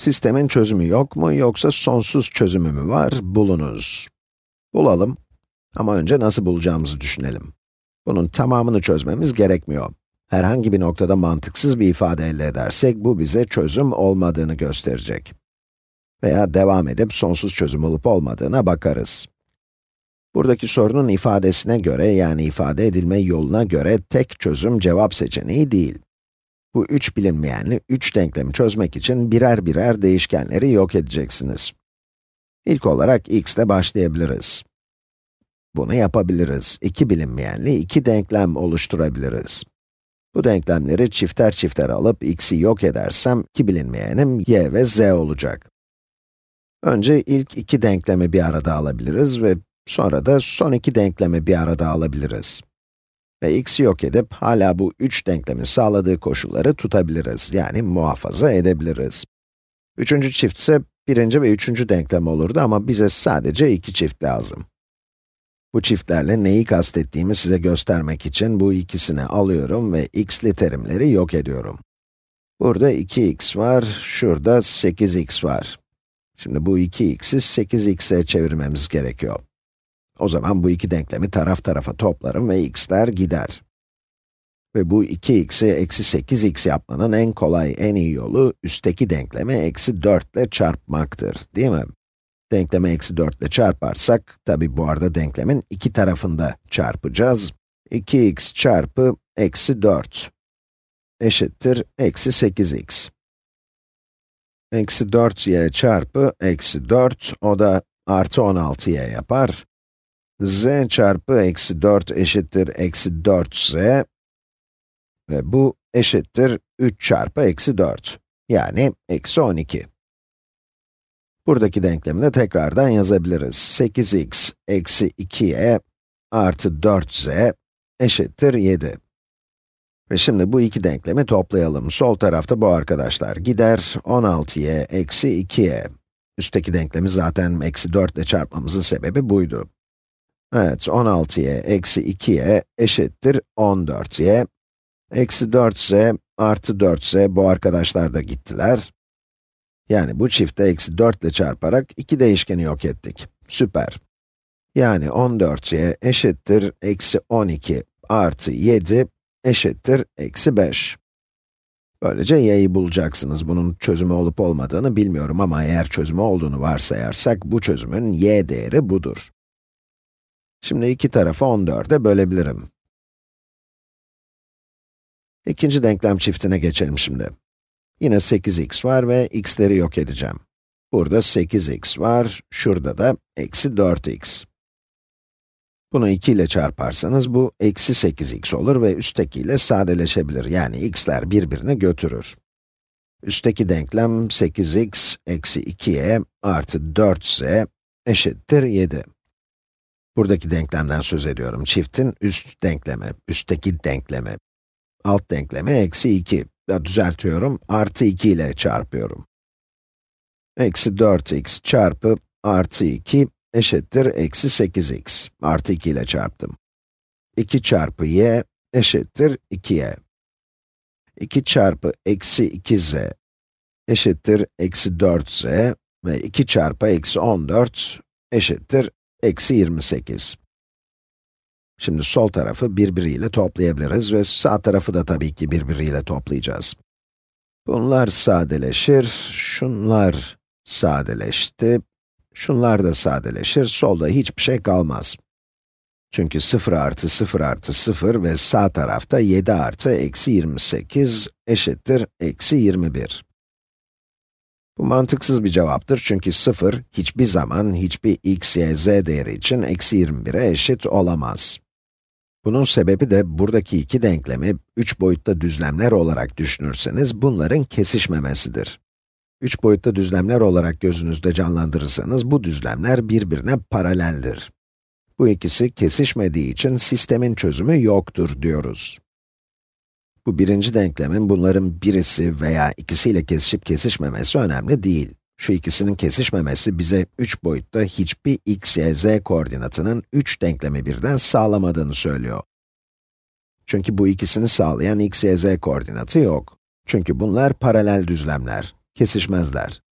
Sistemin çözümü yok mu yoksa sonsuz çözümü mü var? Bulunuz. Bulalım. Ama önce nasıl bulacağımızı düşünelim. Bunun tamamını çözmemiz gerekmiyor. Herhangi bir noktada mantıksız bir ifade elde edersek, bu bize çözüm olmadığını gösterecek. Veya devam edip sonsuz çözüm olup olmadığına bakarız. Buradaki sorunun ifadesine göre, yani ifade edilme yoluna göre tek çözüm cevap seçeneği değil. Bu üç bilinmeyenli üç denklemi çözmek için birer birer değişkenleri yok edeceksiniz. İlk olarak x ile başlayabiliriz. Bunu yapabiliriz. İki bilinmeyenli iki denklem oluşturabiliriz. Bu denklemleri çifter çifter alıp x'i yok edersem, iki bilinmeyenim y ve z olacak. Önce ilk iki denklemi bir arada alabiliriz ve sonra da son iki denklemi bir arada alabiliriz. Ve x'i yok edip, hala bu üç denklemin sağladığı koşulları tutabiliriz, yani muhafaza edebiliriz. Üçüncü çift ise birinci ve üçüncü denklem olurdu ama bize sadece iki çift lazım. Bu çiftlerle neyi kastettiğimi size göstermek için bu ikisini alıyorum ve x'li terimleri yok ediyorum. Burada 2x var, şurada 8x var. Şimdi bu 2x'i 8x'e çevirmemiz gerekiyor. O zaman bu iki denklemi taraf tarafa toplarım ve x'ler gider. Ve bu 2x'i eksi 8x yapmanın en kolay, en iyi yolu, üstteki denklemi eksi 4 ile çarpmaktır, değil mi? Denklemi eksi 4 ile çarparsak, tabi bu arada denklemin iki tarafında çarpacağız. 2x çarpı eksi 4 eşittir eksi 8x. Eksi 4y çarpı eksi 4, o da artı 16y yapar. Z çarpı eksi 4 eşittir eksi 4z. Ve bu eşittir 3 çarpı eksi 4. Yani eksi 12. Buradaki denklemi de tekrardan yazabiliriz. 8x eksi 2y artı 4z eşittir 7. Ve şimdi bu iki denklemi toplayalım. Sol tarafta bu arkadaşlar gider, 16y eksi 2y. Üstteki denklemi zaten eksi 4 ile çarpmamızın sebebi buydu. Evet, 16y eksi 2y eşittir 14y. Eksi 4z artı 4z bu arkadaşlar da gittiler. Yani bu çifte eksi 4 ile çarparak iki değişkeni yok ettik. Süper. Yani 14y eşittir eksi 12 artı 7 eşittir eksi 5. Böylece y'yi bulacaksınız. Bunun çözümü olup olmadığını bilmiyorum ama eğer çözümü olduğunu varsayarsak, bu çözümün y değeri budur. Şimdi iki tarafı 14'e bölebilirim. İkinci denklem çiftine geçelim şimdi. Yine 8x var ve x'leri yok edeceğim. Burada 8x var, şurada da eksi 4x. Bunu 2 ile çarparsanız bu eksi 8x olur ve üsttekiyle sadeleşebilir. Yani x'ler birbirini götürür. Üstteki denklem 8x eksi 2y artı 4z eşittir 7. Buradaki denklemden söz ediyorum. Çiftin üst denklemi, üstteki denklemi. Alt denklemi eksi 2 düzeltiyorum, artı 2 ile çarpıyorum. Eksi 4x çarpı artı 2 eşittir eksi 8x. Artı 2 ile çarptım. 2 çarpı y eşittir 2y. 2 çarpı eksi 2z eşittir eksi 4z ve 2 çarpı eksi 14 eşittir eksi 28. Şimdi sol tarafı birbiriyle toplayabiliriz ve sağ tarafı da tabii ki birbiriyle toplayacağız. Bunlar sadeleşir, şunlar sadeleşti, şunlar da sadeleşir, solda hiçbir şey kalmaz. Çünkü 0 artı 0 artı 0 ve sağ tarafta 7 artı eksi 28 eşittir eksi 21. Bu mantıksız bir cevaptır çünkü 0 hiçbir zaman hiçbir x, y, z değeri için eksi 21'e eşit olamaz. Bunun sebebi de buradaki iki denklemi üç boyutta düzlemler olarak düşünürseniz bunların kesişmemesidir. Üç boyutta düzlemler olarak gözünüzde canlandırırsanız bu düzlemler birbirine paraleldir. Bu ikisi kesişmediği için sistemin çözümü yoktur diyoruz. Bu birinci denklemin bunların birisi veya ikisiyle kesişip kesişmemesi önemli değil. Şu ikisinin kesişmemesi bize 3 boyutta hiçbir x, y, z koordinatının 3 denklemi birden sağlamadığını söylüyor. Çünkü bu ikisini sağlayan x, y, z koordinatı yok. Çünkü bunlar paralel düzlemler, kesişmezler.